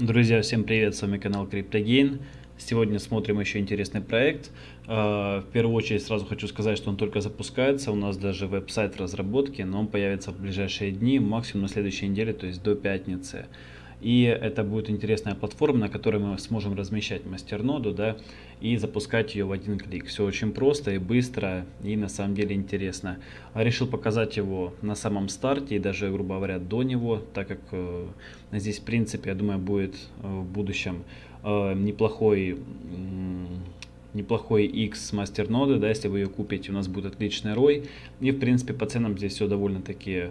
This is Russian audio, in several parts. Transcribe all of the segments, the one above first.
Друзья, всем привет, с вами канал CryptoGain. Сегодня смотрим еще интересный проект. А, в первую очередь сразу хочу сказать, что он только запускается, у нас даже веб-сайт разработки, но он появится в ближайшие дни, максимум на следующей неделе, то есть до пятницы. И это будет интересная платформа, на которой мы сможем размещать мастерноду, да, и запускать ее в один клик. Все очень просто и быстро, и на самом деле интересно. А решил показать его на самом старте, и даже, грубо говоря, до него, так как э, здесь, в принципе, я думаю, будет э, в будущем э, неплохой... Неплохой X мастерноды, да, если вы ее купите, у нас будет отличный ROI. И, в принципе, по ценам здесь все довольно-таки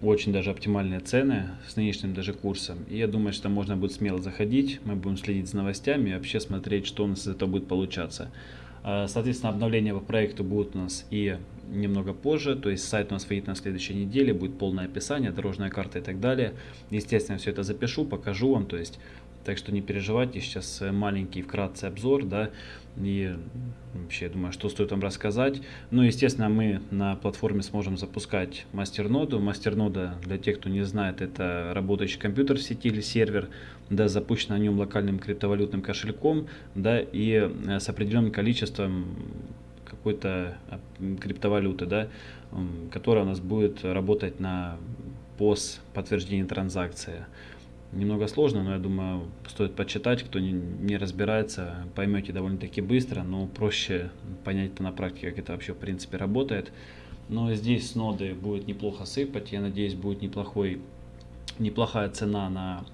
очень даже оптимальные цены с нынешним даже курсом. И я думаю, что можно будет смело заходить, мы будем следить за новостями и вообще смотреть, что у нас из этого будет получаться. А, соответственно, обновления по проекту будут у нас и немного позже, то есть сайт у нас выйдет на следующей неделе, будет полное описание, дорожная карта и так далее. Естественно, все это запишу, покажу вам, то есть так что не переживайте, сейчас маленький вкратце обзор, да, и вообще, я думаю, что стоит вам рассказать. Ну, естественно, мы на платформе сможем запускать мастерноду. Мастернода, для тех, кто не знает, это работающий компьютер в сети или сервер, да, запущен на нем локальным криптовалютным кошельком, да, и э, с определенным количеством какой-то а, криптовалюты, да, которая у нас будет работать на POS подтверждение транзакции. Немного сложно, но я думаю, стоит почитать, кто не, не разбирается, поймете довольно-таки быстро, но проще понять на практике, как это вообще в принципе работает. Но здесь с ноды будет неплохо сыпать, я надеюсь, будет неплохой, неплохая цена на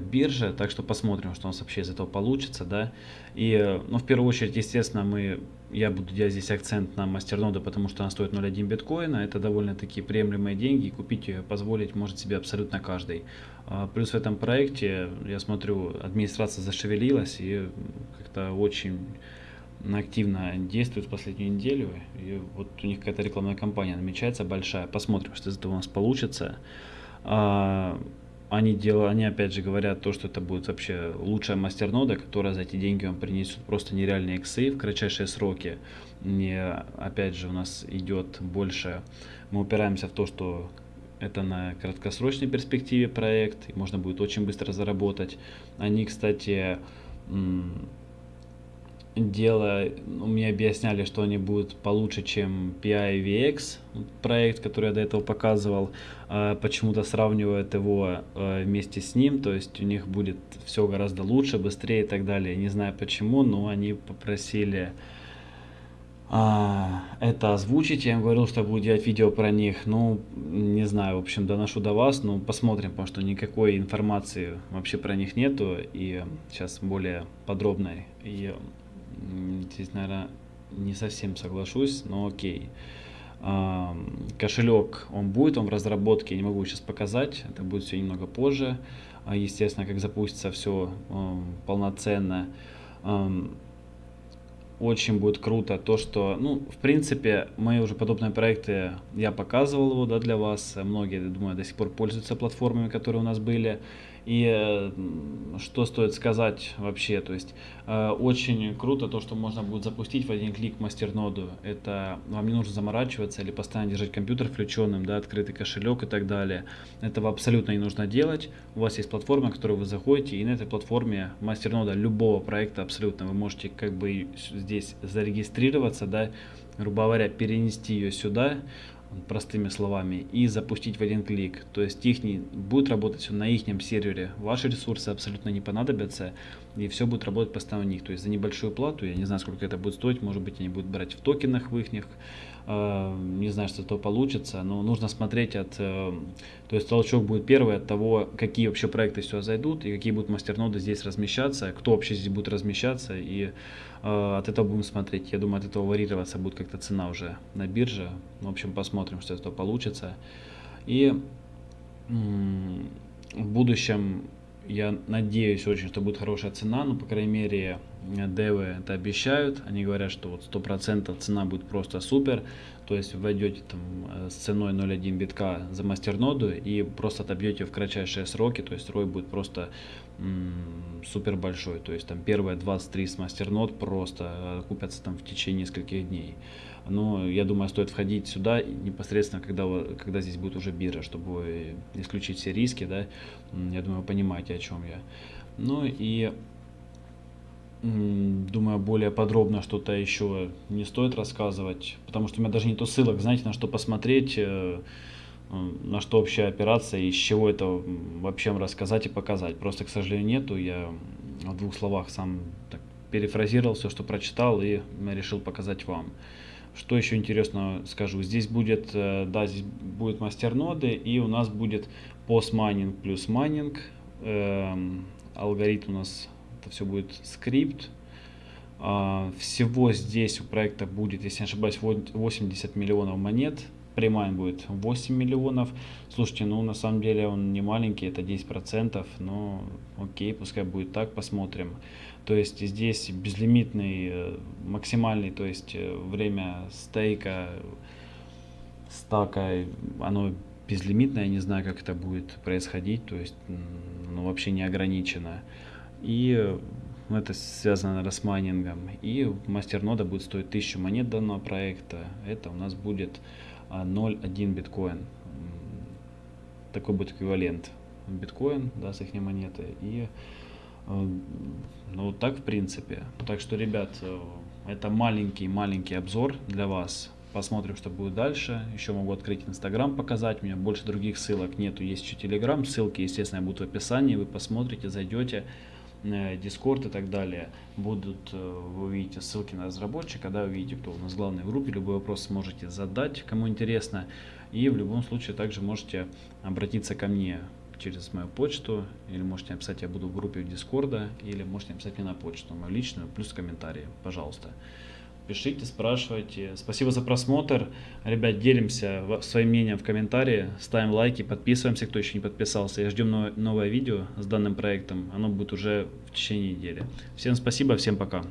бирже, так что посмотрим, что у нас вообще из этого получится, да. И, ну, в первую очередь, естественно, мы я буду делать здесь акцент на мастерноду, потому что она стоит 0,1 биткоина. Это довольно-таки приемлемые деньги, купить ее позволить может себе абсолютно каждый. А, плюс в этом проекте, я смотрю, администрация зашевелилась и как-то очень активно действует в последнюю неделю. И вот у них какая-то рекламная кампания намечается большая. Посмотрим, что из этого у нас получится. Они делают, они опять же говорят то, что это будет вообще лучшая мастернода, которая за эти деньги вам принесет просто нереальные иксы в кратчайшие сроки. Не, опять же, у нас идет больше, мы упираемся в то, что это на краткосрочной перспективе проект, и можно будет очень быстро заработать. Они, кстати, дело, мне объясняли, что они будут получше, чем PIVX, проект, который я до этого показывал, а, почему-то сравнивают его а, вместе с ним, то есть у них будет все гораздо лучше, быстрее и так далее. Не знаю почему, но они попросили а, это озвучить. Я им говорил, что буду делать видео про них. Ну, не знаю, в общем, доношу до вас. Ну, посмотрим, потому что никакой информации вообще про них нету. И сейчас более подробной. И здесь, наверное, не совсем соглашусь, но окей. Кошелек, он будет, он в разработке, я не могу сейчас показать, это будет все немного позже. А, естественно, как запустится все полноценно очень будет круто то, что, ну, в принципе, мои уже подобные проекты, я показывал его, да, для вас. Многие, думаю, до сих пор пользуются платформами, которые у нас были. И что стоит сказать вообще, то есть э, очень круто то, что можно будет запустить в один клик мастерноду. Это вам не нужно заморачиваться или постоянно держать компьютер включенным, да, открытый кошелек и так далее. Этого абсолютно не нужно делать. У вас есть платформа, на которую вы заходите, и на этой платформе мастернода любого проекта абсолютно вы можете как бы здесь зарегистрироваться, да, грубо говоря, перенести ее сюда, простыми словами, и запустить в один клик. То есть их не, будет работать все на их сервере, ваши ресурсы абсолютно не понадобятся, и все будет работать постоянно у них. То есть за небольшую плату, я не знаю, сколько это будет стоить, может быть, они будут брать в токенах в их, не знаю, что это получится, но нужно смотреть от, э, то есть толчок будет первый от того, какие вообще проекты сюда зайдут, и какие будут мастерноды здесь размещаться, кто вообще здесь будет размещаться, и э, от этого будем смотреть. Я думаю, от этого варьироваться будет как-то цена уже на бирже. В общем, посмотрим, что из этого получится. И в будущем я надеюсь очень, что будет хорошая цена, но, по крайней мере, девы это обещают, они говорят, что вот 100% цена будет просто супер, то есть войдете там э, с ценой 0.1 битка за мастерноду и просто отобьете в кратчайшие сроки, то есть рой будет просто супер большой, то есть там первые 23 с мастернод просто э, купятся там в течение нескольких дней. Но я думаю, стоит входить сюда непосредственно, когда, когда здесь будет уже биржа, чтобы исключить все риски, да, я думаю, вы понимаете, о чем я. Ну и думаю, более подробно что-то еще не стоит рассказывать, потому что у меня даже нету ссылок, знаете, на что посмотреть, э, на что общая операция и с чего это вообще рассказать и показать. Просто, к сожалению, нету. Я в двух словах сам так перефразировал все, что прочитал и решил показать вам. Что еще интересно скажу, здесь будет, э, да, здесь будет мастерноды и у нас будет PoS майнинг плюс майнинг. Эм, алгоритм у нас это все будет Scrypt. А, всего здесь у проекта будет, если не ошибаюсь, 80 миллионов монет. Прямая будет 8 миллионов. Слушайте, ну на самом деле он не маленький, это 10%, но окей, пускай будет так, посмотрим. То есть здесь безлимитный, э, максимальный, то есть э, время стейка, стака, оно безлимитное, я не знаю, как это будет происходить, то есть ну, вообще не ограничено и ну, это связано наверное, с майнингом. И мастернода будет стоить 1000 монет данного проекта. Это у нас будет 0,1 а, биткоин. Такой будет эквивалент биткоин, да, с их монеты. И э, ну так в принципе. Так что, ребят, э, это маленький-маленький обзор для вас. Посмотрим, что будет дальше. Еще могу открыть Инстаграм, показать. У меня больше других ссылок нету. Есть еще Телеграм. Ссылки, естественно, будут в описании. Вы посмотрите, зайдете. Discord и так далее. Будут, э, вы увидите ссылки на разработчика, да, увидите, кто у нас в группе, любой вопрос сможете задать, кому интересно. И в любом случае также можете обратиться ко мне через мою почту, или можете написать, я буду в группе в Дискорда, или можете написать мне на почту, мою личную, плюс комментарии, пожалуйста пишите, спрашивайте. Спасибо за просмотр. Ребят, делимся своим мнением в комментарии, ставим лайки, подписываемся, кто еще не подписался. И ждем новое видео с данным проектом. Оно будет уже в течение недели. Всем спасибо, всем пока.